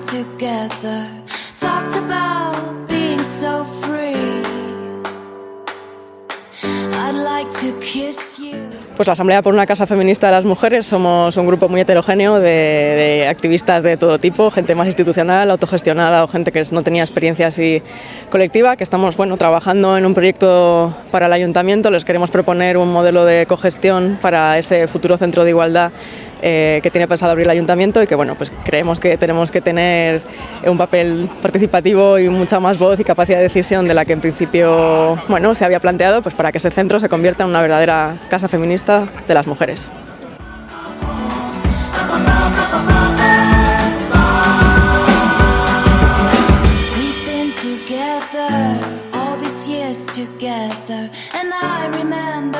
together, talked about being so free. I'd like to kiss you. Pues la Asamblea por una Casa Feminista de las Mujeres somos un grupo muy heterogéneo de, activistas de todo tipo, gente más institucional, autogestionada o gente que no tenía experiencia así colectiva, que estamos bueno, trabajando en un proyecto para el ayuntamiento, les queremos proponer un modelo de cogestión para ese futuro centro de igualdad eh, que tiene pensado abrir el ayuntamiento y que bueno, pues creemos que tenemos que tener un papel participativo y mucha más voz y capacidad de decisión de la que en principio bueno, se había planteado pues para que ese centro se convierta en una verdadera casa feminista de las mujeres. Together, and I remember